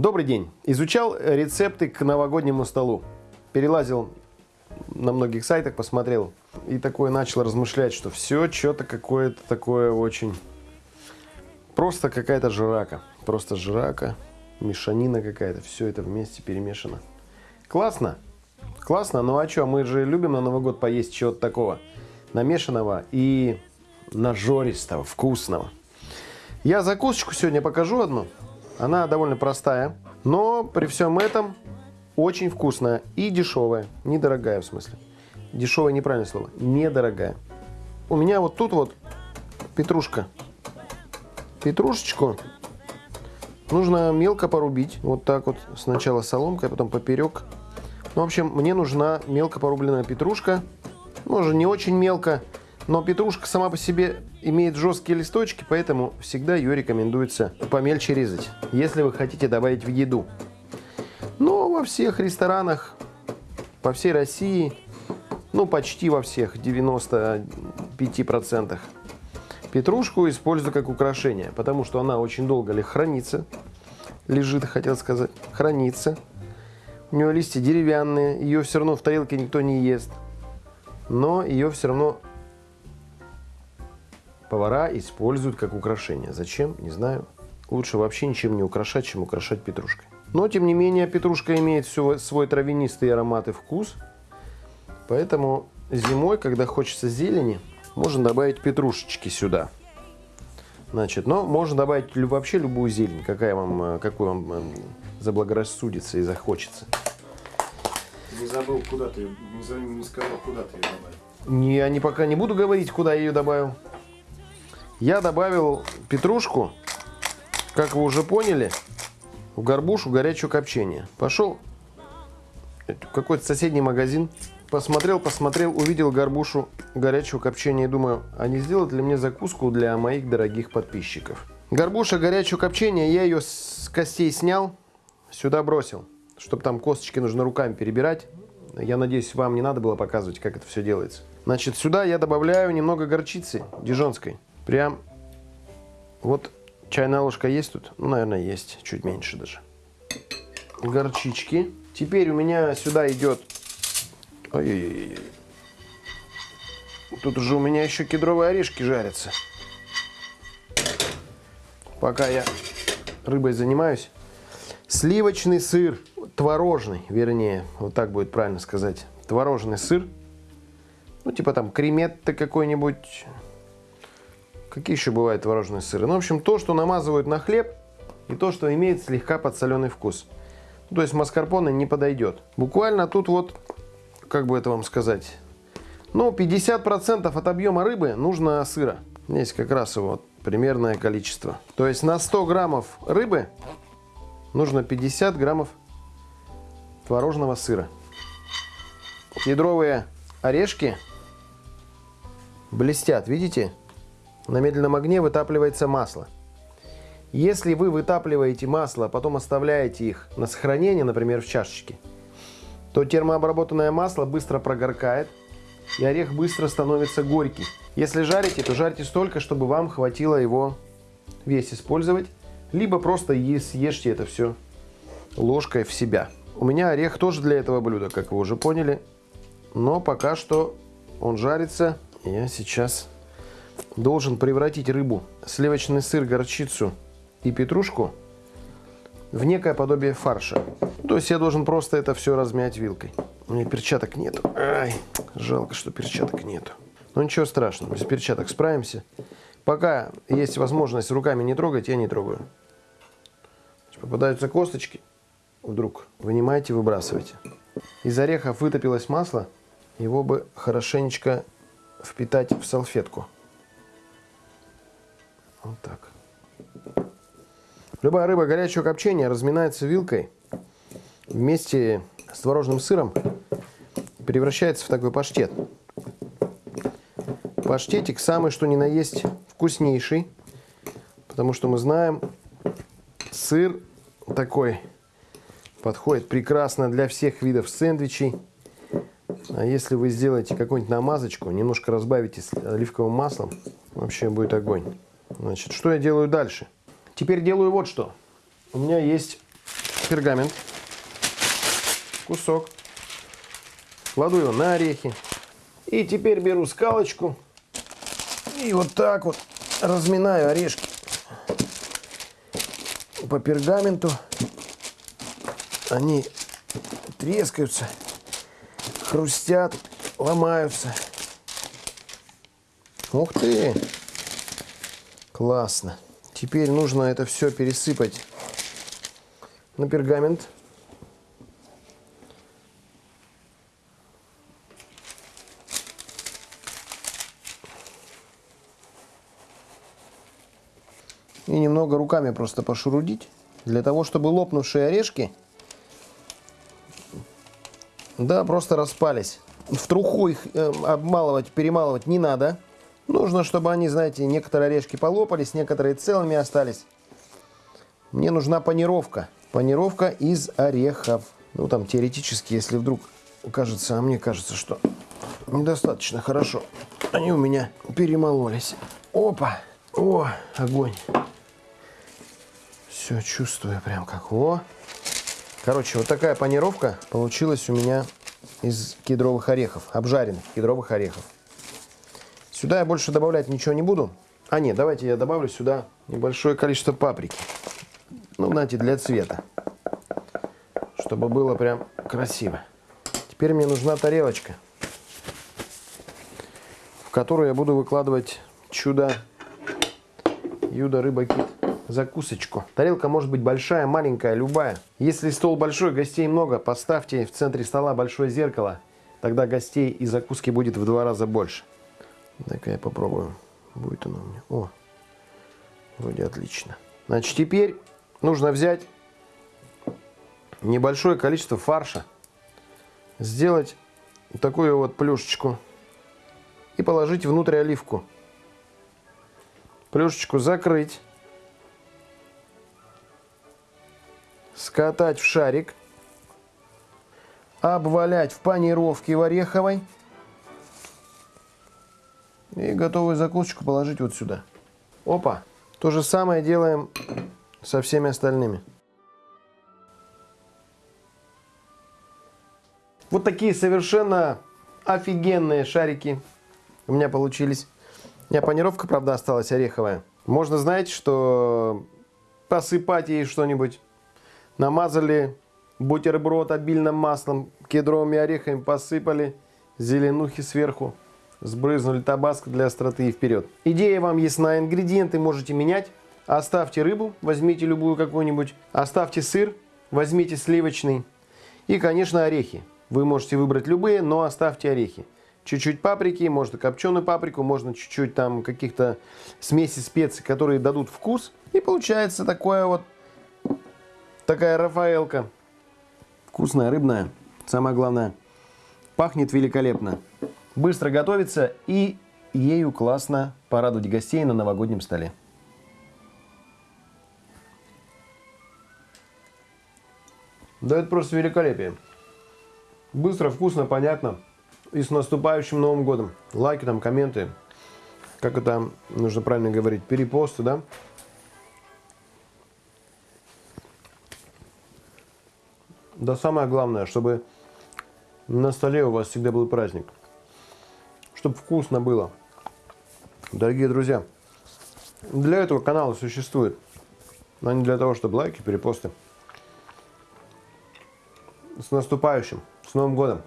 Добрый день. Изучал рецепты к новогоднему столу. Перелазил на многих сайтах, посмотрел. И такое начал размышлять, что все что-то какое-то такое очень... Просто какая-то жрака. Просто жрака, мешанина какая-то. Все это вместе перемешано. Классно. Классно. Ну а что, мы же любим на Новый год поесть чего-то такого намешанного и нажористого, вкусного. Я закусочку сегодня покажу одну. Она довольно простая, но при всем этом очень вкусная и дешевая. Недорогая в смысле. Дешевая неправильное слово. Недорогая. У меня вот тут вот петрушка. Петрушечку нужно мелко порубить. Вот так вот. Сначала соломкой, а потом поперек. Ну, в общем, мне нужна мелко порубленная петрушка. Может, не очень мелко. Но петрушка сама по себе имеет жесткие листочки, поэтому всегда ее рекомендуется помельче резать, если вы хотите добавить в еду. Но во всех ресторанах по всей России, ну почти во всех, 95%, петрушку использую как украшение, потому что она очень долго ли хранится, лежит, хотел сказать, хранится. У нее листья деревянные, ее все равно в тарелке никто не ест, но ее все равно повара используют как украшение. Зачем? Не знаю. Лучше вообще ничем не украшать, чем украшать петрушкой. Но, тем не менее, петрушка имеет все, свой травянистый аромат и вкус. Поэтому зимой, когда хочется зелени, можно добавить петрушечки сюда. Значит, но можно добавить вообще любую зелень, какая вам, э, какую вам э, заблагорассудится и захочется. Не забыл, куда ты, не сказал, куда ты ее добавил. Не, я не, пока не буду говорить, куда я ее добавил. Я добавил петрушку, как вы уже поняли, в горбушу горячего копчения. Пошел какой-то соседний магазин, посмотрел, посмотрел, увидел горбушу горячего копчения и думаю, а не сделать ли мне закуску для моих дорогих подписчиков. Горбуша горячего копчения, я ее с костей снял, сюда бросил, чтобы там косточки нужно руками перебирать. Я надеюсь, вам не надо было показывать, как это все делается. Значит, сюда я добавляю немного горчицы дижонской. Прям вот чайная ложка есть тут? Ну, наверное, есть. Чуть меньше даже. Горчички. Теперь у меня сюда идет... Ой-ой-ой. Тут уже у меня еще кедровые орешки жарятся. Пока я рыбой занимаюсь. Сливочный сыр. Творожный, вернее. Вот так будет правильно сказать. Творожный сыр. Ну, типа там креметты какой-нибудь Какие еще бывают творожные сыры? Ну, в общем, то, что намазывают на хлеб, и то, что имеет слегка подсоленый вкус. Ну, то есть маскарпоне не подойдет. Буквально тут вот, как бы это вам сказать, ну, 50% от объема рыбы нужно сыра. Здесь как раз его примерное количество. То есть на 100 граммов рыбы нужно 50 граммов творожного сыра. Кедровые орешки блестят, видите? На медленном огне вытапливается масло. Если вы вытапливаете масло, а потом оставляете их на сохранение, например, в чашечке, то термообработанное масло быстро прогоркает, и орех быстро становится горький. Если жарите, то жарьте столько, чтобы вам хватило его весь использовать, либо просто съешьте это все ложкой в себя. У меня орех тоже для этого блюда, как вы уже поняли, но пока что он жарится. Я сейчас должен превратить рыбу, сливочный сыр, горчицу и петрушку в некое подобие фарша. То есть я должен просто это все размять вилкой. У меня перчаток нету. Ай, жалко, что перчаток нету. Но ничего страшного, без перчаток справимся. Пока есть возможность руками не трогать, я не трогаю. Попадаются косточки, вдруг вынимайте, выбрасывайте. Из орехов вытопилось масло, его бы хорошенечко впитать в салфетку. Вот так. Любая рыба горячего копчения разминается вилкой вместе с творожным сыром превращается в такой паштет. Паштетик самый что ни на есть вкуснейший, потому что мы знаем, сыр такой подходит прекрасно для всех видов сэндвичей. А если вы сделаете какую-нибудь намазочку, немножко разбавите оливковым маслом, вообще будет огонь. Значит, что я делаю дальше? Теперь делаю вот что. У меня есть пергамент. Кусок. Кладу его на орехи. И теперь беру скалочку. И вот так вот разминаю орешки по пергаменту. Они трескаются, хрустят, ломаются. Ух ты! Классно. Теперь нужно это все пересыпать на пергамент. И немного руками просто пошурудить, для того, чтобы лопнувшие орешки, да, просто распались. В труху их э, обмалывать, перемалывать не надо. Нужно, чтобы они, знаете, некоторые орешки полопались, некоторые целыми остались. Мне нужна панировка. Панировка из орехов. Ну, там, теоретически, если вдруг кажется, а мне кажется, что недостаточно хорошо. Они у меня перемололись. Опа! О, огонь! Все чувствую прям как. О! Короче, вот такая панировка получилась у меня из кедровых орехов. Обжаренных кедровых орехов. Сюда я больше добавлять ничего не буду. А нет, давайте я добавлю сюда небольшое количество паприки. Ну, знаете, для цвета. Чтобы было прям красиво. Теперь мне нужна тарелочка, в которую я буду выкладывать чудо Юда рыба кит закусочку. Тарелка может быть большая, маленькая, любая. Если стол большой, гостей много, поставьте в центре стола большое зеркало. Тогда гостей и закуски будет в два раза больше. Так я попробую. Будет оно у меня. О, вроде отлично. Значит, теперь нужно взять небольшое количество фарша. Сделать такую вот плюшечку. И положить внутрь оливку. Плюшечку закрыть. скатать в шарик, обвалять в панировке в ореховой и готовую закусочку положить вот сюда. Опа! То же самое делаем со всеми остальными. Вот такие совершенно офигенные шарики у меня получились. У меня панировка, правда, осталась ореховая. Можно, знаете, что посыпать ей что-нибудь Намазали бутерброд обильным маслом, кедровыми орехами посыпали, зеленухи сверху, сбрызнули табаско для остроты и вперед. Идея вам ясна, ингредиенты можете менять. Оставьте рыбу, возьмите любую какую-нибудь, оставьте сыр, возьмите сливочный и, конечно, орехи. Вы можете выбрать любые, но оставьте орехи. Чуть-чуть паприки, можно копченую паприку, можно чуть-чуть там каких-то смеси специй, которые дадут вкус. И получается такое вот Такая Рафаэлка. Вкусная, рыбная. Самое главное. Пахнет великолепно. Быстро готовится и ею классно порадовать гостей на новогоднем столе. Да это просто великолепие. Быстро, вкусно, понятно. И с наступающим Новым годом. Лайки там, комменты. Как это нужно правильно говорить? Перепосты, да? Да самое главное, чтобы на столе у вас всегда был праздник. Чтобы вкусно было. Дорогие друзья, для этого канала существует. Но не для того, чтобы лайки, перепосты. С наступающим, с Новым годом!